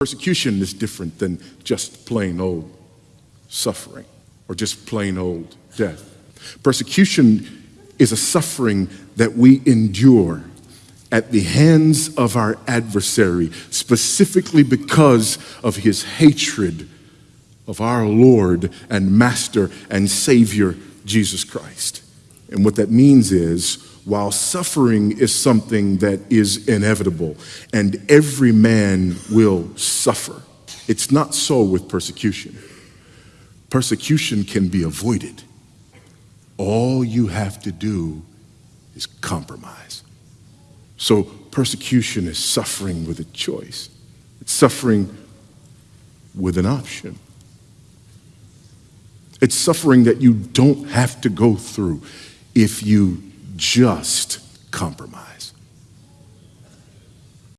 Persecution is different than just plain old suffering or just plain old death. Persecution is a suffering that we endure at the hands of our adversary, specifically because of his hatred of our Lord and Master and Savior, Jesus Christ. And what that means is, while suffering is something that is inevitable and every man will suffer, it's not so with persecution. Persecution can be avoided. All you have to do is compromise. So, persecution is suffering with a choice, it's suffering with an option. It's suffering that you don't have to go through if you just compromise.